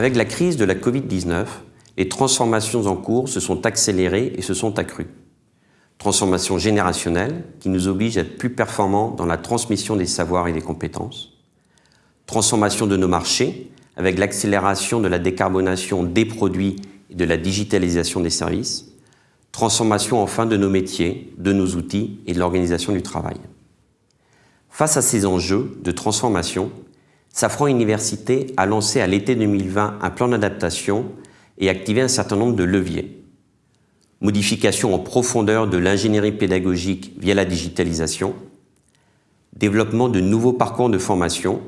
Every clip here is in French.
Avec la crise de la Covid-19, les transformations en cours se sont accélérées et se sont accrues. Transformation générationnelle, qui nous oblige à être plus performants dans la transmission des savoirs et des compétences. Transformation de nos marchés, avec l'accélération de la décarbonation des produits et de la digitalisation des services. Transformation enfin de nos métiers, de nos outils et de l'organisation du travail. Face à ces enjeux de transformation, Safran Université a lancé à l'été 2020 un plan d'adaptation et activé un certain nombre de leviers. Modification en profondeur de l'ingénierie pédagogique via la digitalisation, développement de nouveaux parcours de formation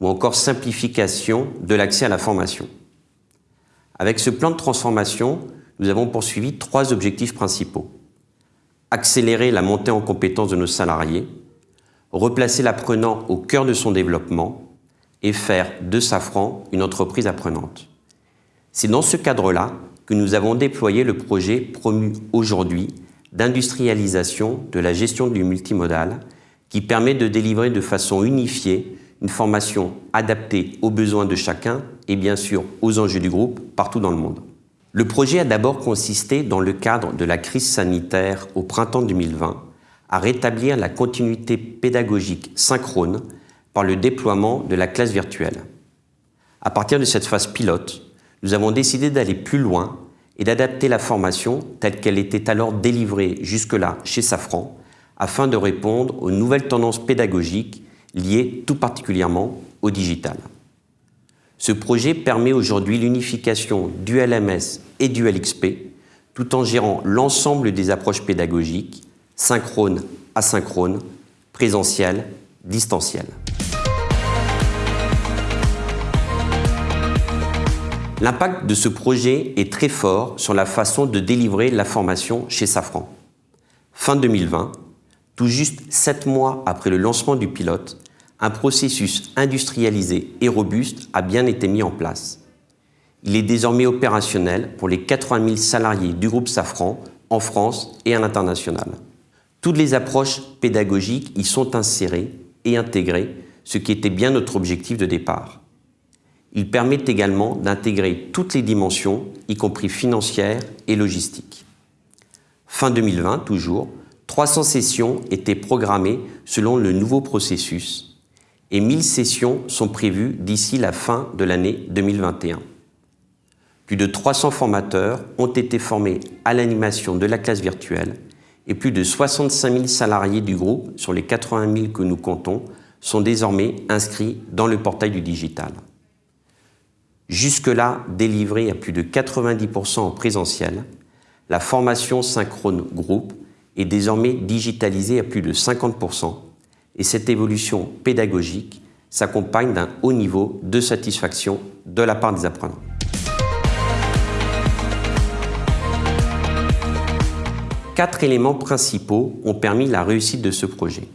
ou encore simplification de l'accès à la formation. Avec ce plan de transformation, nous avons poursuivi trois objectifs principaux. Accélérer la montée en compétences de nos salariés, replacer l'apprenant au cœur de son développement et faire de Safran une entreprise apprenante. C'est dans ce cadre-là que nous avons déployé le projet promu aujourd'hui d'industrialisation de la gestion du multimodal qui permet de délivrer de façon unifiée une formation adaptée aux besoins de chacun et bien sûr aux enjeux du groupe partout dans le monde. Le projet a d'abord consisté, dans le cadre de la crise sanitaire au printemps 2020, à rétablir la continuité pédagogique synchrone par le déploiement de la classe virtuelle. À partir de cette phase pilote, nous avons décidé d'aller plus loin et d'adapter la formation telle qu'elle était alors délivrée jusque-là chez Safran afin de répondre aux nouvelles tendances pédagogiques liées tout particulièrement au digital. Ce projet permet aujourd'hui l'unification du LMS et du LXP tout en gérant l'ensemble des approches pédagogiques, synchrone, asynchrone, présentiel, distanciel. L'impact de ce projet est très fort sur la façon de délivrer la formation chez Safran. Fin 2020, tout juste sept mois après le lancement du pilote, un processus industrialisé et robuste a bien été mis en place. Il est désormais opérationnel pour les 80 000 salariés du groupe Safran en France et à l'international. Toutes les approches pédagogiques y sont insérées et intégrées, ce qui était bien notre objectif de départ. Il permet également d'intégrer toutes les dimensions, y compris financières et logistiques. Fin 2020, toujours, 300 sessions étaient programmées selon le nouveau processus et 1000 sessions sont prévues d'ici la fin de l'année 2021. Plus de 300 formateurs ont été formés à l'animation de la classe virtuelle et plus de 65 000 salariés du groupe, sur les 80 000 que nous comptons, sont désormais inscrits dans le portail du digital. Jusque-là délivrée à plus de 90% en présentiel, la formation synchrone groupe est désormais digitalisée à plus de 50% et cette évolution pédagogique s'accompagne d'un haut niveau de satisfaction de la part des apprenants. Quatre éléments principaux ont permis la réussite de ce projet.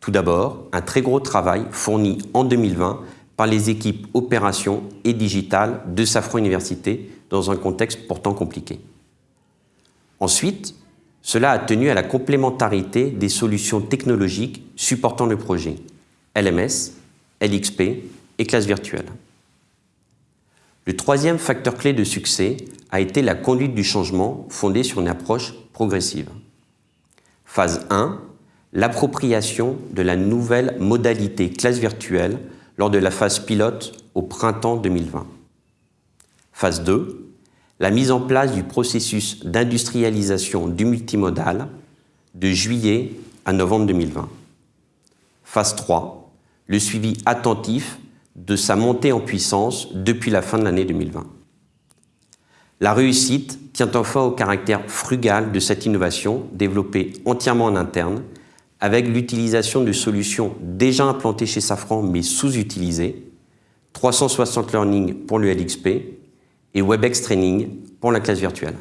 Tout d'abord, un très gros travail fourni en 2020 par les équipes opérations et digitales de Safran Université dans un contexte pourtant compliqué. Ensuite, cela a tenu à la complémentarité des solutions technologiques supportant le projet, LMS, LXP et classe virtuelle. Le troisième facteur clé de succès a été la conduite du changement fondée sur une approche progressive. Phase 1, l'appropriation de la nouvelle modalité classe virtuelle lors de la phase pilote au printemps 2020. Phase 2, la mise en place du processus d'industrialisation du multimodal de juillet à novembre 2020. Phase 3, le suivi attentif de sa montée en puissance depuis la fin de l'année 2020. La réussite tient enfin au caractère frugal de cette innovation développée entièrement en interne avec l'utilisation de solutions déjà implantées chez Safran mais sous-utilisées, 360 Learning pour le LXP et WebEx Training pour la classe virtuelle.